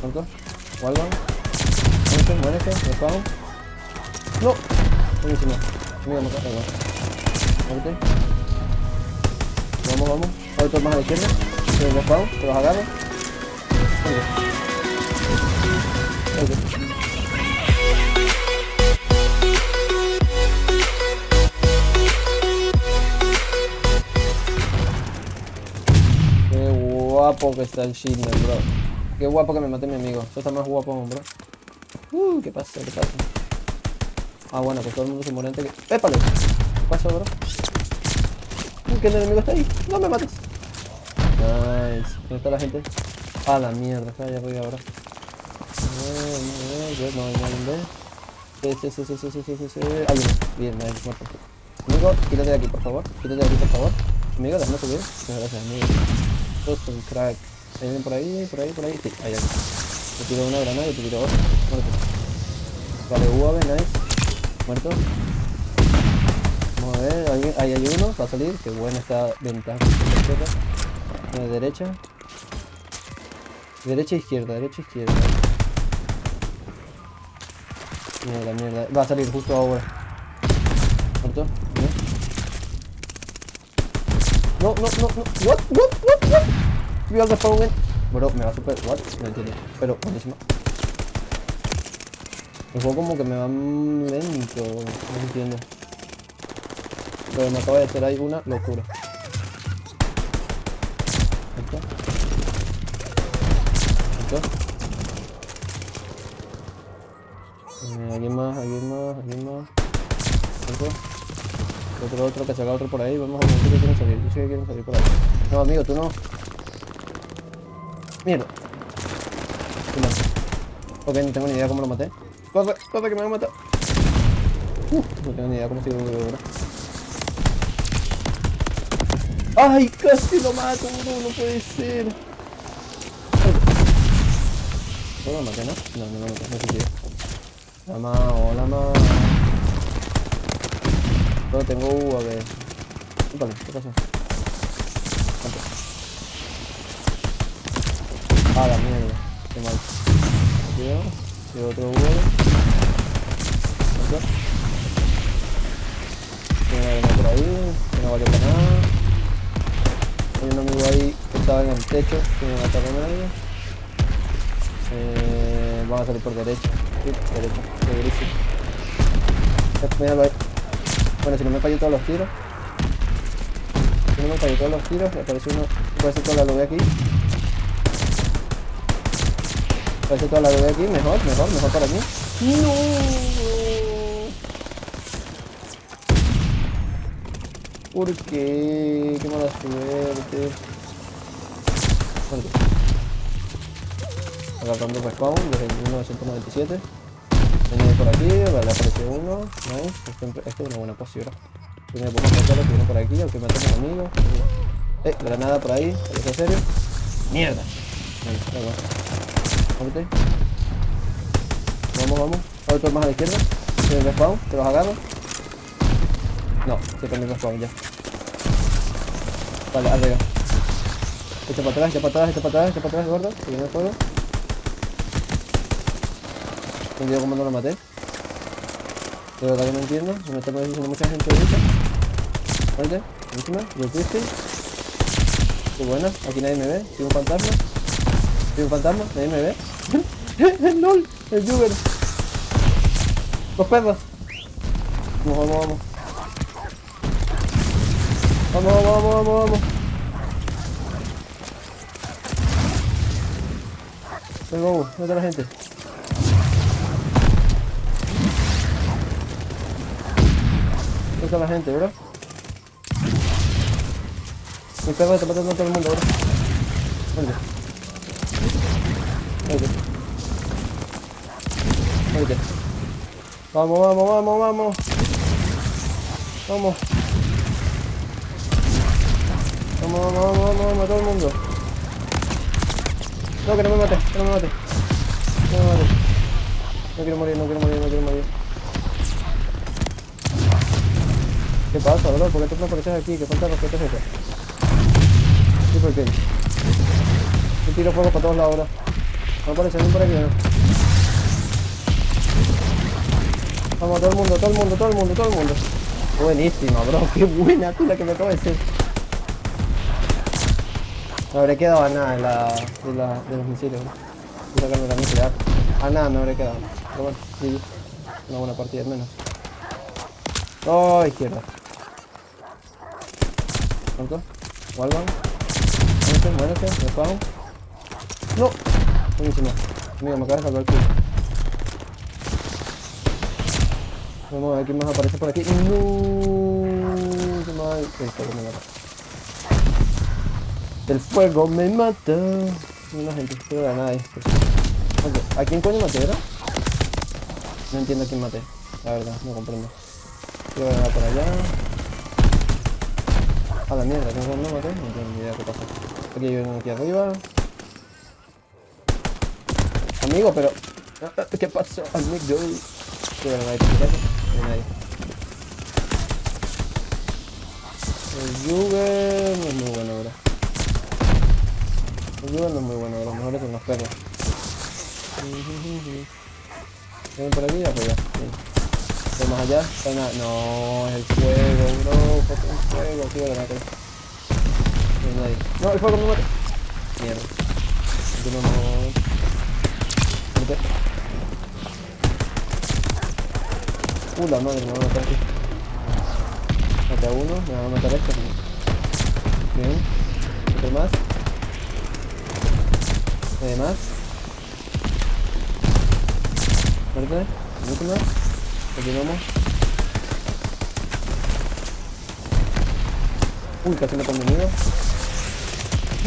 ¿Cuánto? Walvan. Muérete, muérete, respawn. No. Buenísimo. Mira, me igual. Muérete. Vamos, vamos. Otro más a la izquierda. El respawn, te los agarro. Muérete. Muérete. Guapo que está el Shindler, bro. Qué guapo que me mate mi amigo. Eso está más guapo, bro. Uh, ¿qué pasa? ¿Qué pasa? Ah, bueno, que todo el mundo se muere antes que... ¡Épale! ¿Qué pasó, bro? Uh, que el enemigo está ahí. ¡No me mates! Nice. ¿Dónde está la gente? Ah, la mierda. Está allá arriba, bro. No, no, no, Sí, sí, sí, sí, sí, sí, sí, sí. Ah, bien, bien, muerto. Amigo, quítate de aquí, por favor. Quítate de aquí, por favor. Amigo, déjame subir. Muchas gracias, amigo. Sos un crack. ¿Hay alguien por ahí? ¿Por ahí? ¿Por ahí? Sí, hay alguien. Te tiro una granada y te tiro otra. Muerto. Vale, UAV, nice. Muerto. Vamos a ver, ahí hay uno, va a salir. Qué buena esta ventaja. De derecha. Derecha, izquierda, derecha, izquierda. Mierda, mierda. Va a salir justo ahora. ¿Muerto? No, no, no, no. What? What? What? We are the. Bro, me va super. What? No entiendo. Pero, buenísimo. El juego como que me va lento. No entiendo. Pero me acaba de hacer ahí una locura. ¿Esto? ¿Esto? Eh, ¿Alguien más? ¿Alguien más? ¿Alguien más? ¿Esto? Otro, otro, que salga otro por ahí. Vamos a ver si salir. Yo sé que quieren salir por ahí. No, amigo, tú no. Mierda. Ok, no tengo ni idea cómo lo maté. Corre, corre que me va a matar. Uf, no tengo ni idea cómo lo ahora. ¡Ay! Casi lo mato, bro. No puede ser. ¿No lo maté, no? No, no lo maté. No sé qué. Hola, ma. Hola, ma. No tengo UAV. Vale, ¿qué pasó? Ah, la mierda. Qué mal. Cuidado. Y otro una por ahí. Que no valió para nada. Hay un amigo ahí que estaba en el techo. Que me mata con nadie. Eh, vamos a salir por derecha. Sí, derecha. Bueno, si no me falló todos los tiros. Si no me falló todos los tiros, me apareció uno. Ser toda la lobby aquí. Ser toda la lobby aquí. Mejor, mejor, mejor para mí. ¡No! ¿Por qué? Qué mala suerte. Agarrando respawn desde 1997. Viene por aquí, vale, apareció uno. Nice. Este, este es una buena posición. Viene por acá, que viene por aquí, aunque matemos amigos. Eh, granada por ahí, ¿es serio? ¡Mierda! Vale, vamos. Vamos, vamos. Otro más a la izquierda. Tiene respawn, te los agarro. No, se cambió el respawn ya. Vale, arriba. Echa para atrás, echa para atrás, echa para atrás, echa para atrás, gordo. Que viene el fuego. No entiendo cómo no lo maté. De verdad no entiendo. Se me está mucha gente ahorita. Vale, encima, lo fuiste. Qué buena, aquí nadie me ve. Soy un fantasma. Soy un fantasma, nadie me ve. el LOL, el Juger. Los perros. Vamos, vamos, vamos. Vamos, vamos, vamos, vamos, vamos. Venga, vamos, ¿dónde está la gente? ¿Dónde está la gente, bro? Mi perro está matando a todo el mundo, bro. Vente. Vente. Vamos, vamos, vamos, vamos. Vamos. Vamos, vamos, vamos, vamos, vamos, todo el mundo. No, que no me mate, que no me mate. No me mate. No quiero morir, no quiero morir, no quiero morir. ¿Qué pasa, bro? ¿Por qué tú no apareces aquí? ¿Qué falta respeto es ese? Sí, ¿por qué? Tiro fuego para todos lados ahora. No aparece por aquí, ¿no? Vamos, todo el mundo, todo el mundo, todo el mundo, todo el mundo. Buenísima, bro. Qué buena tú la que me acabo de decir. No habré quedado a nada en la, de, la, de los misiles, bro. Voy a nada me habré quedado. Pero bueno, GG. Una buena partida al menos. Oh, izquierda. ¿Cuánto? Wallbang. Muérete, muérete, me pago. No. Buenísimo. Amigo, me acabas de salvar culo. Vamos a ver quién más aparece por aquí. No. Qué mal. El fuego me mata. El fuego me mata. Una gente, pero de nada. Ok, ¿A quién coño maté, era? No entiendo a quién maté. La verdad, no comprendo. Quiero ganar por allá. A la mierda, ¿quién no maté? No tengo ni idea qué pasa. Aquí hay uno aquí arriba. Amigo, pero... ¿Qué pasó, amigo? Aquí. No hay. El Juve no es muy bueno ahora. El Juve no es muy bueno, los mejores son los perros. Ven por aquí y. Sí. Ven más allá. Está nada. No, es el fuego, bro. El fuego. Aquí voy a ganar. No hay el fuego me mata. Mierda. Aquí no no. Vete. Uh, la madre, me va a matar aquí. Mate a uno, me va a matar este. Bien. Otro más. Nadie más. Muerte. Última. Continuamos. Uy, casi me han venido.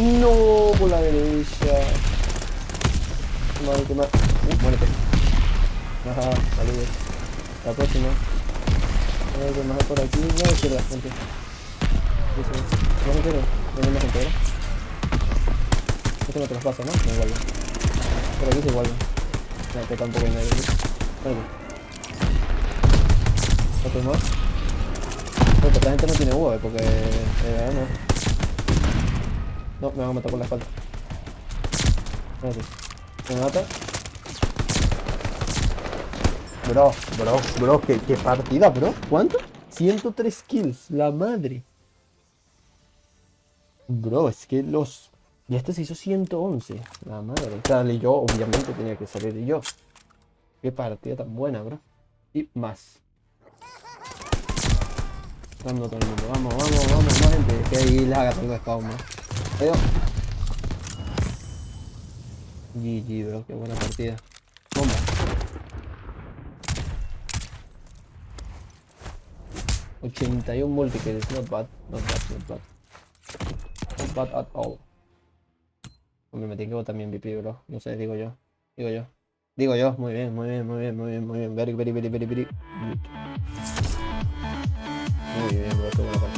No, por la derecha. Mal, que. Uh, muérete. Ajá, saludos. La próxima. A ver, que más por aquí. No, izquierda, gente. Dice, no me quiero. No más gente, ¿verdad? Este no te los pasa, ¿no? No igual. Por aquí es igual. No, que tampoco hay nadie aquí. Vale. Otro más. Bueno, esta gente no tiene UAV porque... Eh, no. No, me van a matar por la espalda. Espérate. ¿Me mata? Bro, bro, bro, qué, partida, bro. ¿Cuánto? 103 kills, la madre. Bro, es que los... Y este se hizo 111, la madre. O sea, y yo, obviamente, tenía que salir yo. Qué partida tan buena, bro. Y más. Dando todo el. Vamos, vamos, vamos, más gente. Que ahí les haga algo de spawn. Adiós. GG, bro. Qué buena partida. 81 multi-kill, it's not bad, not bad, not bad. Not bad at all. Hombre, me tiene que votar mi MVP, bro. No sé, digo yo. Digo yo. Digo yo, muy bien, muy bien, muy bien, muy bien, muy bien. Very, very, very, very, very. Muy bien, bro, qué buena